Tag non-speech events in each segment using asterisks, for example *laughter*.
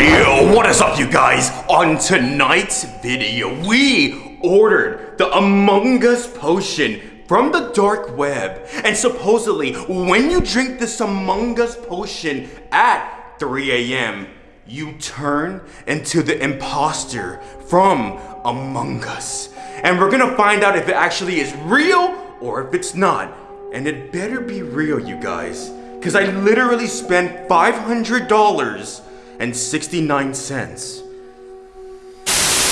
Yo, what is up you guys? On tonight's video, we ordered the Among Us potion from the dark web. And supposedly, when you drink this Among Us potion at 3 a.m., you turn into the imposter from Among Us. And we're gonna find out if it actually is real or if it's not. And it better be real, you guys. Because I literally spent $500 and 69 cents.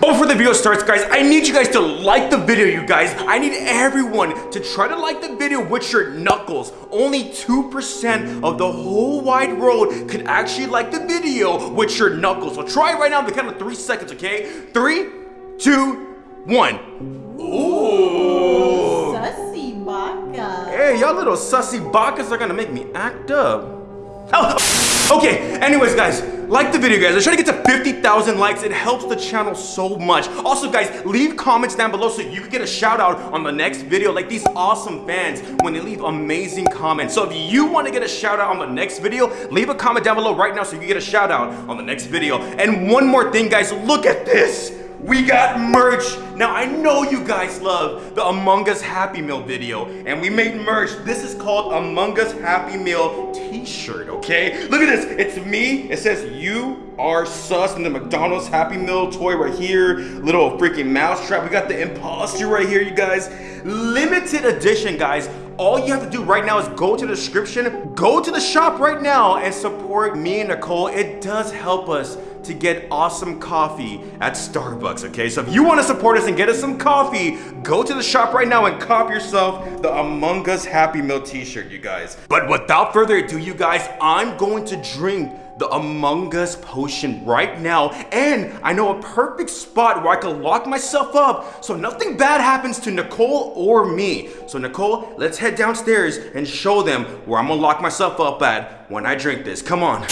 Before the video starts, guys, I need you guys to like the video, you guys. I need everyone to try to like the video with your knuckles. Only 2% of the whole wide world could actually like the video with your knuckles. So try it right now in the count of three seconds, okay? Three, two, one. Ooh. Sussy baka. Hey, y'all little sussy bakas are gonna make me act up. Oh, okay, anyways, guys, like the video, guys. I'm trying to get to 50,000 likes. It helps the channel so much. Also, guys, leave comments down below so you can get a shout out on the next video like these awesome fans when they leave amazing comments. So if you want to get a shout out on the next video, leave a comment down below right now so you can get a shout out on the next video. And one more thing, guys, look at this. We got merch. Now, I know you guys love the Among Us Happy Meal video, and we made merch. This is called Among Us Happy Meal t-shirt, okay? Look at this. It's me. It says you are sus and the McDonald's Happy Meal toy right here. Little freaking mouse trap. We got the imposter right here, you guys. Limited edition, guys. All you have to do right now is go to the description, go to the shop right now and support me and Nicole. It does help us to get awesome coffee at Starbucks, okay? So if you want to support us and get us some coffee, go to the shop right now and cop yourself the Among Us Happy Meal t-shirt, you guys. But without further ado, you guys, I'm going to drink the Among Us potion right now. And I know a perfect spot where I can lock myself up so nothing bad happens to Nicole or me. So Nicole, let's head downstairs and show them where I'm gonna lock myself up at when I drink this. Come on.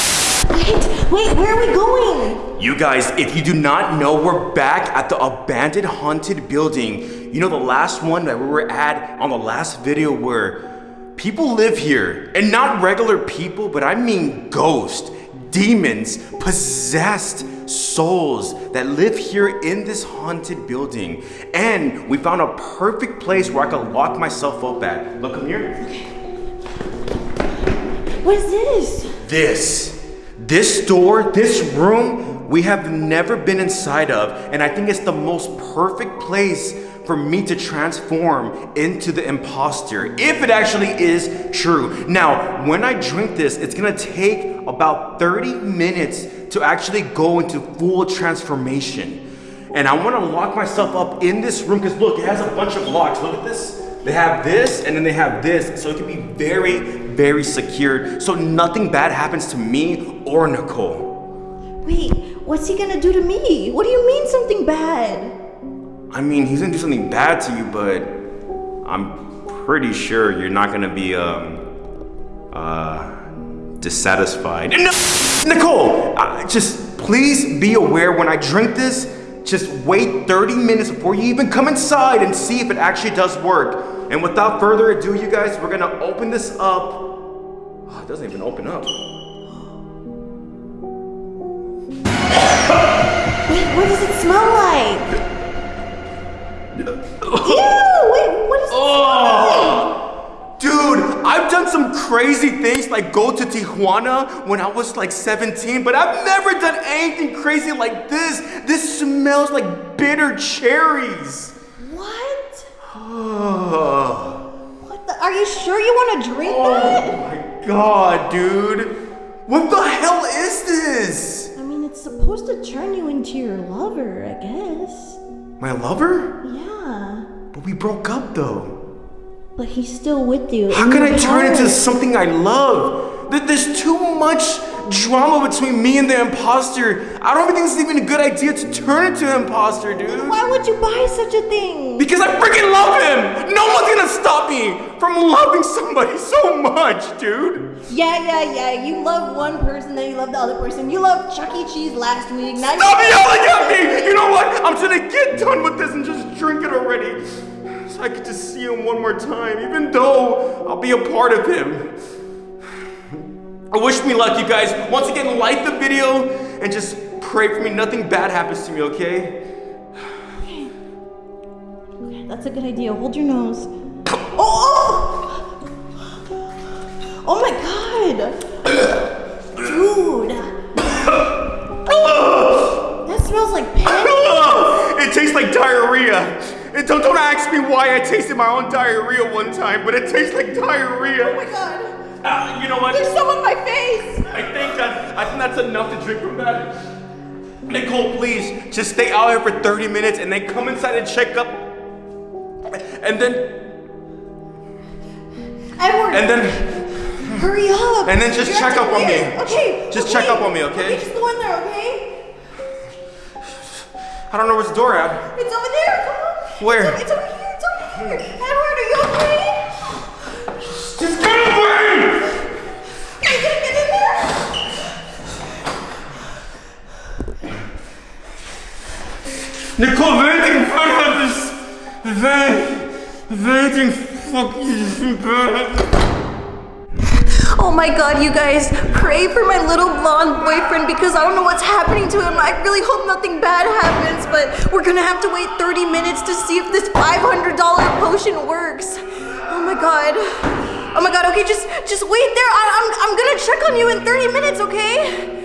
Wait, wait, where are we going? You guys, if you do not know, we're back at the abandoned haunted building. You know the last one that we were at on the last video where people live here. And not regular people, but I mean ghosts, demons, possessed souls that live here in this haunted building. And we found a perfect place where I could lock myself up at. Look, come here. What is this? This, this door, this room, we have never been inside of. And I think it's the most perfect place for me to transform into the imposter, if it actually is true. Now, when I drink this, it's gonna take about 30 minutes to actually go into full transformation. And I wanna lock myself up in this room, because look, it has a bunch of locks. Look at this. They have this, and then they have this, so it can be very, very secured, so nothing bad happens to me or Nicole. Wait, what's he gonna do to me? What do you mean something bad? I mean, he's gonna do something bad to you, but I'm pretty sure you're not gonna be, um, uh, dissatisfied. No, Nicole, uh, just please be aware when I drink this, just wait 30 minutes before you even come inside and see if it actually does work. And without further ado, you guys, we're gonna open this up. Oh, it doesn't even open up. Wait, what does it smell like? *laughs* Ew, wait, what is it Oh, dude, I've done some crazy things like go to Tijuana when I was like 17, but I've never done anything crazy like this. This smells like bitter cherries. What? Oh *sighs* What the? Are you sure you want to drink that? Oh god, dude. What the hell is this? I mean, it's supposed to turn you into your lover, I guess. My lover? Yeah. But we broke up though. But he's still with you. How can I turn into something I love? There- There's too much drama between me and the imposter. I don't even think it's even a good idea to turn into an imposter, dude. Why would you buy such a thing? Because I freaking love him! No one's gonna stop me from loving somebody so much, dude. Yeah, yeah, yeah. You love one person, then you love the other person. You loved Chuck E. Cheese last week. Now Stop you yelling at me! You know what? I'm gonna get done with this and just drink it already. So I could just see him one more time, even though I'll be a part of him. I wish me luck, you guys. Once again, like the video and just pray for me. Nothing bad happens to me, okay? Okay. That's a good idea. Hold your nose. Oh! Oh, oh my god! Dude! That smells like pain. It tastes like diarrhea. And don't, don't ask me why I tasted my own diarrhea one time, but it tastes like diarrhea. Oh my god! Ah, *laughs* you know what? There's some on my face! I think that I think that's enough to drink from that. Nicole, please, just stay out here for 30 minutes and then come inside and check up. And then Edward! and then hurry up! and then just You're check up on me. Okay. Just okay. check up on me, okay? Okay, just go in there, okay? I don't know where's the door at. It's over there. Come on. Where? It's, it's over here. It's over here. Edward, are you okay? Just get away! Are you gonna get in there? Nicole, waiting for this. Wait, waiting fucking. Oh my god, you guys, pray for my little blonde boyfriend because I don't know what's happening to him. I really hope nothing bad happens, but we're gonna have to wait 30 minutes to see if this $500 potion works. Oh my god. Oh my god, okay, just just wait there. I, I'm, I'm gonna check on you in 30 minutes, okay?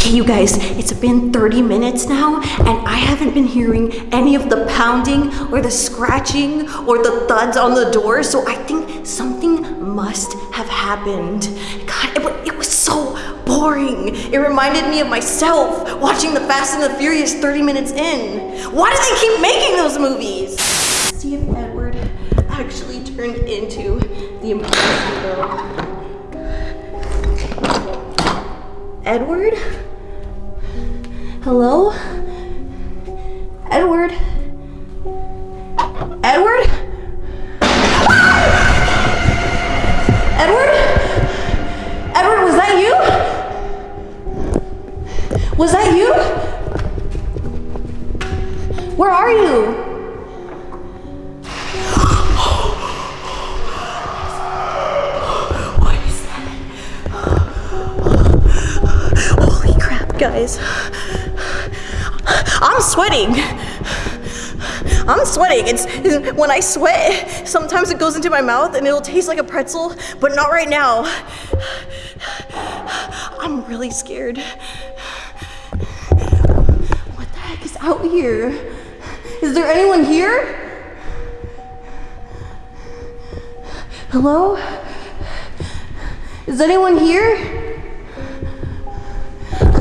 Okay, you guys, it's been 30 minutes now, and I haven't been hearing any of the pounding or the scratching or the thuds on the door, so I think something must have happened. God, it, it was so boring. It reminded me of myself watching the Fast and the Furious 30 minutes in. Why do they keep making those movies? See if Edward actually turned into the imposter. Edward? Hello? Edward? When I sweat, sometimes it goes into my mouth and it'll taste like a pretzel, but not right now. I'm really scared. What the heck is out here? Is there anyone here? Hello? Is anyone here?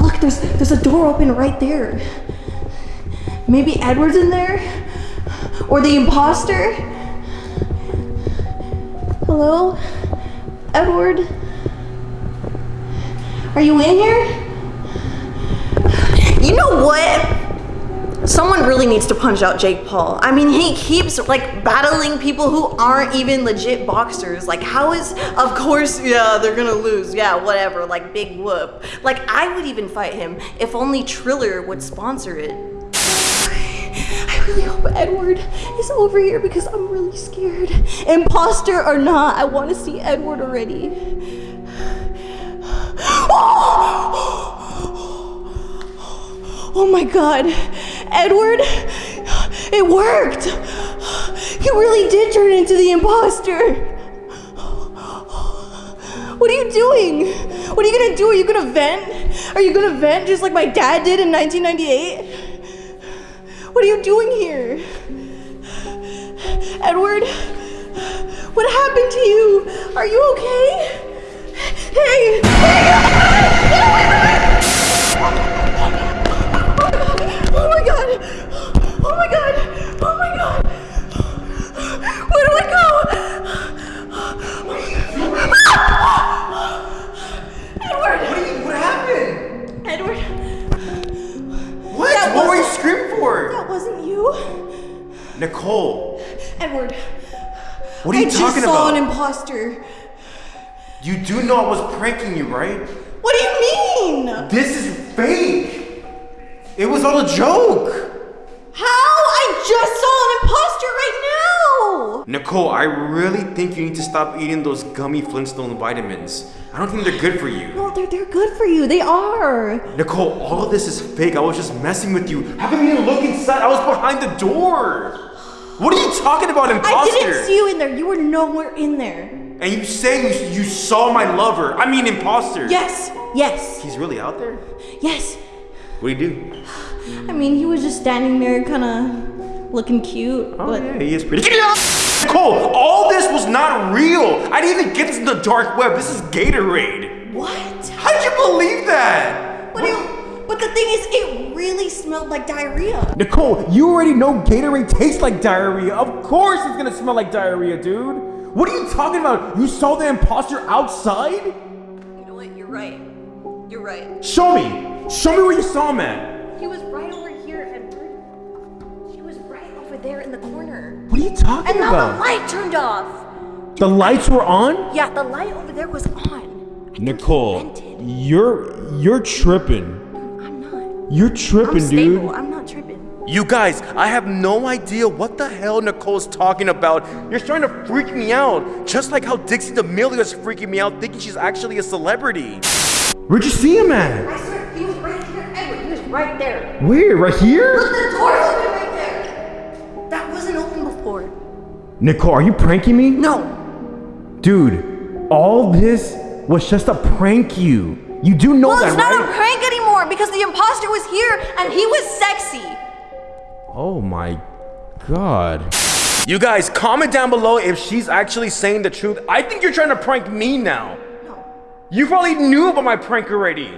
Look, there's there's a door open right there. Maybe Edward's in there? Or the imposter? Hello? Edward? Are you in here? You know what? Someone really needs to punch out Jake Paul. I mean, he keeps like battling people who aren't even legit boxers. Like, how is, of course, yeah, they're gonna lose. Yeah, whatever. Like, big whoop. Like, I would even fight him if only Triller would sponsor it. Really hope Edward is over here because I'm really scared. Imposter or not, I want to see Edward already. Oh my god. Edward, it worked. You really did turn into the imposter. What are you doing? What are you gonna do? Are you gonna vent? Are you gonna vent just like my dad did in 1998? What are you doing here? Edward, what happened to you? Are you okay? Hey! Hey! Oh my god! Oh my god! Oh my god! Where do I go? Edward! Nicole, Edward, what are you talking about? I just saw an imposter. you do know I was pranking you, right? What do you mean? This is fake. It was all a joke. How? I just saw an imposter right now. Nicole, I really think you need to stop eating those gummy Flintstone vitamins. I don't think they're good for you. No, they're, they're good for you. They are. Nicole, all of this is fake. I was just messing with you. How come you didn't look inside? I was behind the door. What are you talking about, imposter? I didn't see you in there. You were nowhere in there. And you say you, you saw my lover. I mean, imposter. Yes, yes, He's really out there? yes. What do you do? I mean, he was just standing there, kind of looking cute. Oh, but yeah, he is pretty. Nicole, all this was not real. I didn't even get this in the dark web. This is Gatorade. what? How'd you believe that? But, it, but the thing is, it really smelled like diarrhea. Nicole, you already know Gatorade tastes like diarrhea. Of course it's gonna smell like diarrhea, dude. What are you talking about? You saw the imposter outside? You know what? You're right. You're right. Show me. Show me where you saw him at. He was right over here, Edward. He was right over there in the corner. What are you talking about? And now the light turned off. The lights were on? Yeah, the light over there was on. I think he Nicole, you're you're tripping. I'm not. You're I'm tripping, stable. dude. I'm not tripping. You guys, I have no idea what the hell Nicole's talking about. You're trying to freak me out. Just like how Dixie D'Amelio is freaking me out thinking she's actually a celebrity. Where'd you see him at? I swear, he was right here, Edward. He was right there. Where? Right here? Look, the door's open right there. That wasn't open before. Nicole, are you pranking me? No. Dude, all this was just a prank you. You do know Well, that, it's not right? a prank anymore because the imposter was here and he was sexy. Oh my god. You guys, comment down below if she's actually saying the truth. I think you're trying to prank me now. No, You probably knew about my prank already.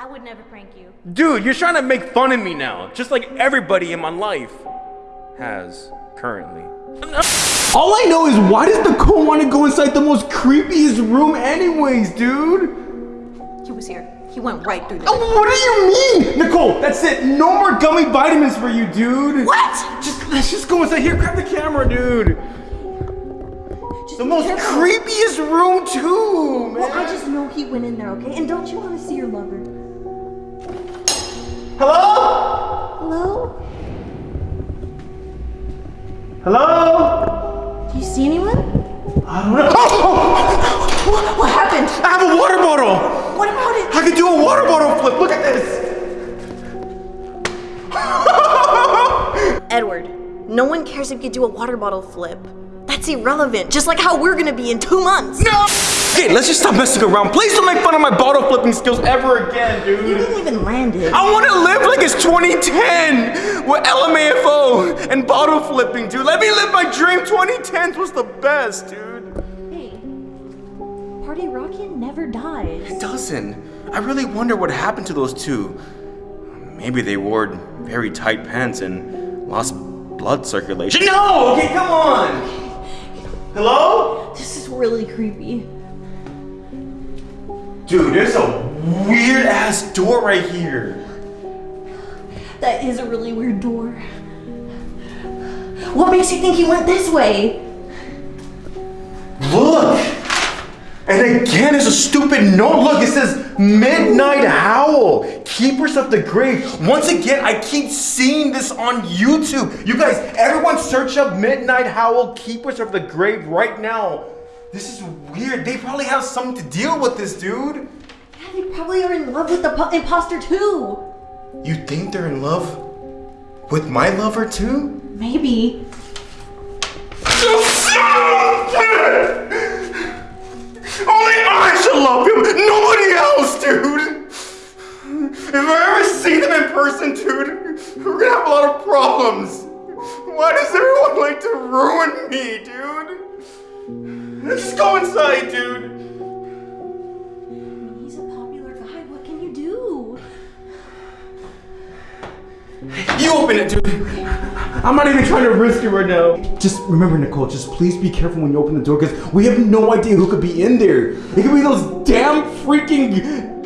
I would never prank you. Dude, you're trying to make fun of me now, just like everybody in my life has currently. All I know is why does the Nicole want to go inside the most creepiest room anyways, dude? He was here. He went right through there. Oh, what do you mean? Nicole, that's it. No more gummy vitamins for you, dude. What? Just let's just go inside here. Grab the camera, dude. Just The most careful. creepiest room too, man. Well, I just know he went in there, okay? And don't you want to see your lover? Hello? Hello? Hello? Do you see anyone? I don't know. *laughs* no one cares if you do a water bottle flip. That's irrelevant, just like how we're gonna be in two months. no. Okay, let's just stop messing around. Please don't make fun of my bottle flipping skills ever again, dude. You didn't even land it. I want to live like it's 2010 with LMFAO and bottle flipping, dude. Let me live my dream. 2010s was the best, dude. Hey, Party Rocket never dies. It doesn't. I really wonder what happened to those two. Maybe they wore very tight pants and lost blood circulation. No! Okay, come on! Hello? This is really creepy. Dude, there's a weird ass door right here. That is a really weird door. What makes you think he went this way? Look! And again, it's a stupid note. Look, it says Midnight Howl, Keepers of the Grave. Once again, I keep seeing this on YouTube. You guys, everyone search up Midnight Howl, Keepers of the Grave right now. This is weird. They probably have something to deal with this, dude. Yeah, they probably are in love with the imposter too. You think they're in love with my lover too? Maybe. Only I should love him, nobody else, dude. If I ever see them in person, dude, we're gonna have a lot of problems. Why does everyone like to ruin me, dude? Let's just go inside, dude. He's a popular guy. What can you do? You open it, dude. I'm not even trying to risk it right now. Just remember, Nicole, just please be careful when you open the door because we have no idea who could be in there. It could be those damn freaking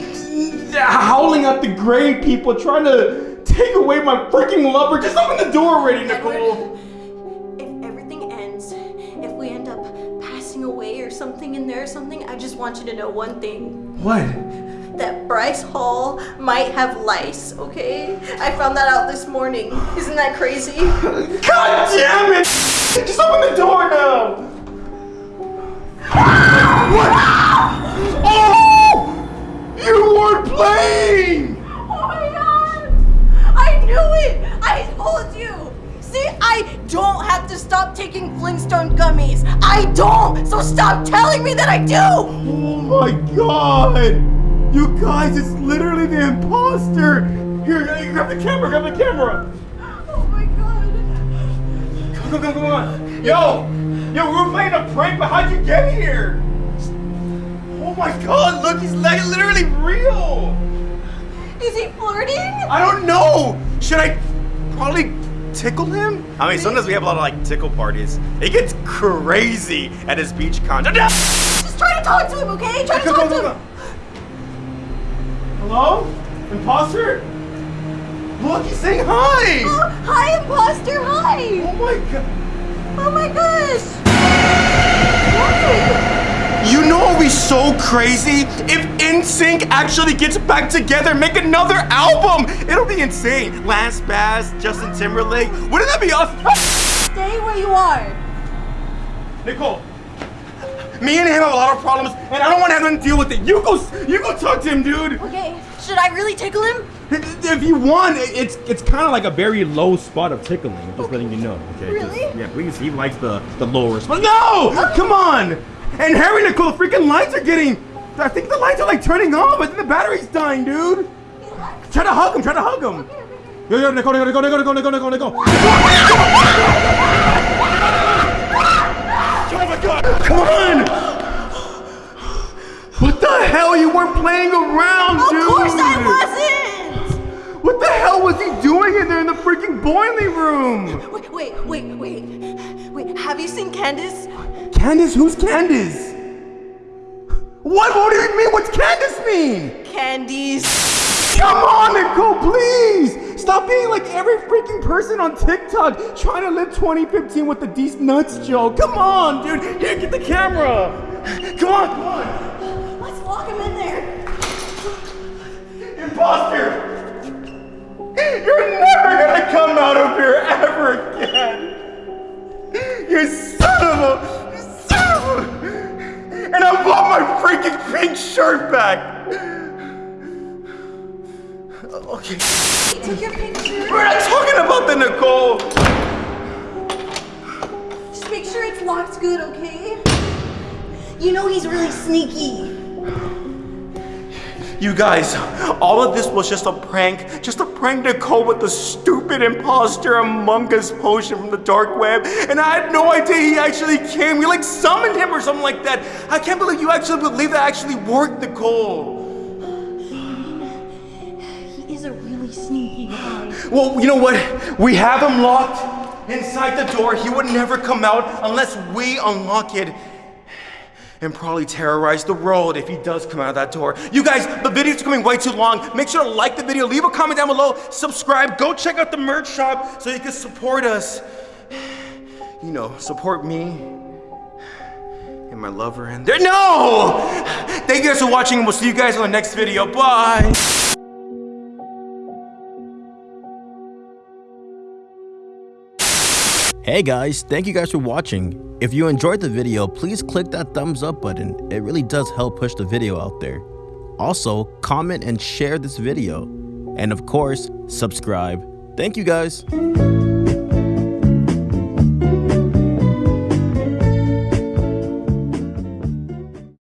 howling at the grave people trying to take away my freaking lover. Just open the door already, Nicole. If everything ends, if we end up passing away or something in there or something, I just want you to know one thing. What? That Bryce Hall might have lice, okay? I found that out this morning. Isn't that crazy? God damn it! Just open the door now! What? Oh! You weren't playing! Oh my god! I knew it! I told you! See, I don't have to stop taking Flintstone gummies. I don't! So stop telling me that I do! Oh my god! You guys, it's literally the imposter! Here, grab the camera, grab the camera! Oh my god. Come on, come on, come on! Yo! Yo, we were playing a prank, but how'd you get here? Oh my god, look, he's like literally real! Is he flirting? I don't know! Should I probably tickle him? I mean, sometimes we have a lot of like tickle parties. It gets crazy at his beach con. Just try to talk to him, okay? Try to Come talk on, to him. On. Hello? Imposter? Look, he's saying hi! Oh, hi, imposter. Hi. Oh my god. Oh my gosh. What? You know what would be so crazy? If NSYNC actually gets back together make another album! It'll be insane. Lance Bass, Justin Timberlake. Wouldn't that be awesome? Stay where you are. Nicole, me and him have a lot of problems, and I don't want to have him deal with it. You go, you go talk to him, dude. Okay. Should I really tickle him? If you want, it's it's kind of like a very low spot of tickling. Just letting you know. Okay. Really? Just- yeah, please. He likes the the lower spot. No, oh. come on. And Harry, Nicole, the freaking lights are getting. I think the lights are like turning off. I think the battery's dying, dude. Try to hug him. Try to hug him. Yo, yo, Nicole, Nicole, Nicole, Nicole, Nicole, Nicole, Nicole. *laughs* My god! Come on! What the hell? You weren't playing around, Of dude! course I wasn't. What the hell was he doing in there in the freaking boiling room? Wait, wait, wait, wait. Wait, have you seen Candace? Candace? Who's Candace? What? What do you mean? What's Candace mean? Candies. Come on, Nicole, please! Stop being like every freaking person on TikTok trying to live 2015 with the D's nuts joke. Come on, dude. Here, get the camera. Come on, come on. Let's lock him in there. Imposter! You're never gonna come out of here ever again! You son of a. You son of a. And I want my freaking pink shirt back! Okay. Take your picture. We're not talking about the Nicole! Just make sure it's locked good, okay? You know he's really sneaky. You guys, all of this was just a prank. Just a prank Nicole with the stupid imposter Among Us potion from the dark web. And I had no idea he actually came. We like summoned him or something like that. I can't believe you actually believe that actually worked, Nicole. Well, you know what? We have him locked inside the door. He would never come out unless we unlock it. And probably terrorize the world if he does come out of that door. You guys, the video's coming way too long. Make sure to like the video, leave a comment down below, subscribe, go check out the merch shop so you can support us. You know, support me and my lover and there. No! Thank you guys for watching, and we'll see you guys on the next video. Bye! Hey guys, thank you guys for watching. If you enjoyed the video, please click that thumbs up button. It really does help push the video out there. Also, comment and share this video. And of course, subscribe. Thank you guys.